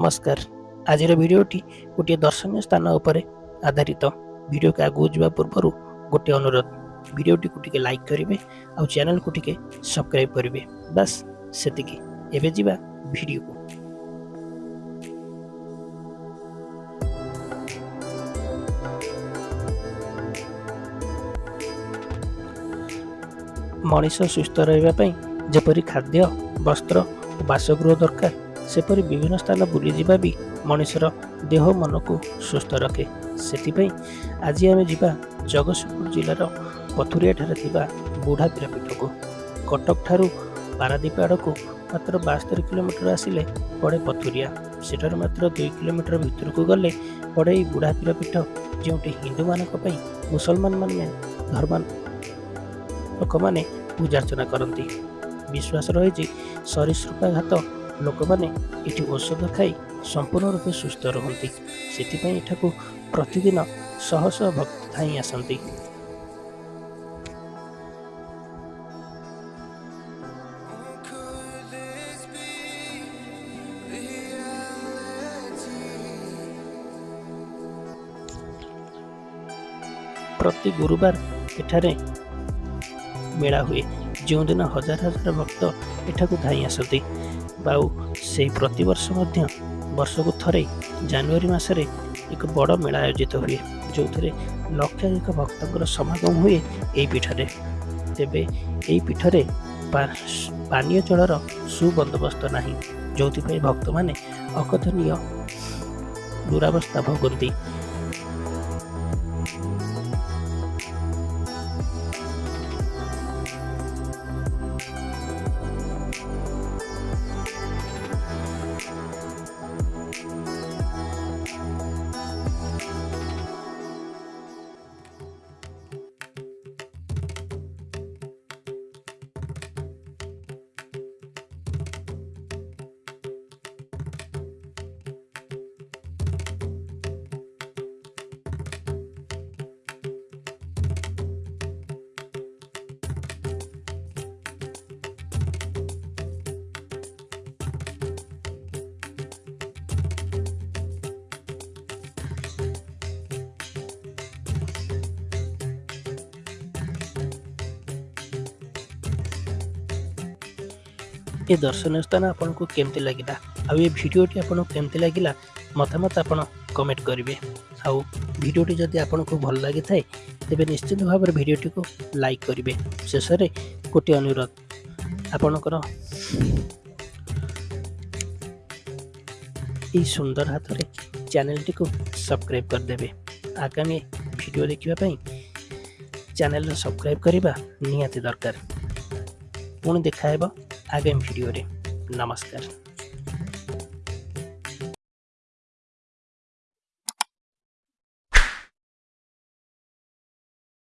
ନମସ୍କାର। ଆଜିର ଭିଡ଼ିଓଟି ଗୋଟିଏ ଦର୍ଶନୀୟ ସ୍ଥାନ ଉପରେ ଆଧାରିତ। ଭିଡ଼ିଓକୁ ଆଗକୁ ଯିବା ପୂର୍ବରୁ ଗୋଟିଏ ଅନୁରୋଧ। ଭିଡ଼ିଓଟିକୁ ଟିକେ ଲାଇକ୍ କରିବେ ଆଉ ଚ୍ୟାନେଲକୁ ଟିକେ ସବସ୍କ୍ରାଇବ୍ କରିବେ। ବାସ୍ ସେତିକି। ଏବେ ଯିବା ଭିଡ଼ିଓକୁ। ମଣିଷ ସୁସ୍ଥ ରହିବା ପାଇଁ ଯେପରି ଖାଦ୍ୟ ବସ୍ତ୍ର ଓ ବାସଗୃହ ଦରକାର ସେପରି ବିଭିନ୍ନ ସ୍ଥାନ ବୁଲିଯିବା ବି ମଣିଷର ଦେହ ମନକୁ ସୁସ୍ଥ ରଖେ। ସେଥିପାଇଁ ଆଜି ଆମେ ଯିବା ଜଗତସିଂହପୁର ଜିଲ୍ଲାର ପଥୁରିଆଠାରେ ଥିବା ବୁଢ଼ା ପୀରପୀଠକୁ କଟକ ଠାରୁ ପାରାଦୀପ ଆଡ଼କୁ ମାତ୍ର ବାସ୍ତରି କିଲୋମିଟର ଆସିଲେ ପଡ଼େ ପଥୁରିଆ। ସେଠାରୁ ମାତ୍ର ଦୁଇ କିଲୋମିଟର ଭିତରକୁ ଗଲେ ପଡ଼େ ଏହି ବୁଢ଼ା ପୀରପୀଠ ଯେଉଁଠି ହିନ୍ଦୁମାନଙ୍କ ପାଇଁ ମୁସଲମାନ ମାନେ ଧର୍ମ ଲୋକମାନେ ପୂଜାର୍ଚ୍ଚନା କରନ୍ତି। ବିଶ୍ୱାସ ରହିଛି ସରୀସୃପାଘାତ ଲୋକମାନେ ଏଠି ଔଷଧ ଖାଇ ସମ୍ପୂର୍ଣ୍ଣ ରୂପେ ସୁସ୍ଥ ରୁହନ୍ତି। ସେଥିପାଇଁ ଏଠାକୁ ପ୍ରତିଦିନ ଶହ ଶହ ଭକ୍ତ ଧାଇଁ ଆସନ୍ତି। ପ୍ରତି ଗୁରୁବାର ଏଠାରେ ମେଳା ହୁଏ। ଯେଉଁଦିନ ହଜାର ହଜାର ଭକ୍ତ ଏଠାକୁ ଧାଇଁ ଆସନ୍ତି। ଆଉ ସେହି ପ୍ରତିବର୍ଷ ମଧ୍ୟ ବର୍ଷକୁ ଥରେ ଜାନୁଆରୀ ମାସରେ ଏକ ବଡ଼ ମେଳା ଆୟୋଜିତ ହୁଏ ଯେଉଁଥିରେ ଲକ୍ଷାଧିକ ଭକ୍ତଙ୍କର ସମାଗମ ହୁଏ ଏହି ପୀଠରେ। ତେବେ ଏହି ପୀଠରେ ପାନୀୟ ଜଳର ସୁବନ୍ଦୋବସ୍ତ ନାହିଁ ଯେଉଁଥିପାଇଁ ଭକ୍ତମାନେ ଅକଥନୀୟ ଦୁରାବସ୍ଥା ଭୋଗନ୍ତି। ଏ ଦର୍ଶନୀୟ ସ୍ଥାନ ଆପଣଙ୍କୁ କେମିତି ଲାଗିଲା? ଆଉ ଏ ଭିଡ଼ିଓଟି ଆପଣଙ୍କୁ କେମିତି ଲାଗିଲା? ମତାମତ ଆପଣ କମେଣ୍ଟ କରିବେ। ଆଉ ଭିଡ଼ିଓଟି ଯଦି ଆପଣଙ୍କୁ ଭଲ ଲାଗିଥାଏ ତେବେ ନିଶ୍ଚିତ ଭାବରେ ଭିଡ଼ିଓଟିକୁ ଲାଇକ୍ କରିବେ। ଶେଷରେ ଗୋଟିଏ ଅନୁରୋଧ ଆପଣଙ୍କର ଏହି ସୁନ୍ଦର ହାତରେ ଚ୍ୟାନେଲଟିକୁ ସବସ୍କ୍ରାଇବ୍ କରିଦେବେ। ଆଗାମୀ ଭିଡ଼ିଓ ଦେଖିବା ପାଇଁ ଚ୍ୟାନେଲର ସବସ୍କ୍ରାଇବ୍ କରିବା ନିହାତି ଦରକାର। ପୁଣି ଦେଖା ହେବ haga inferiore. Namaskar.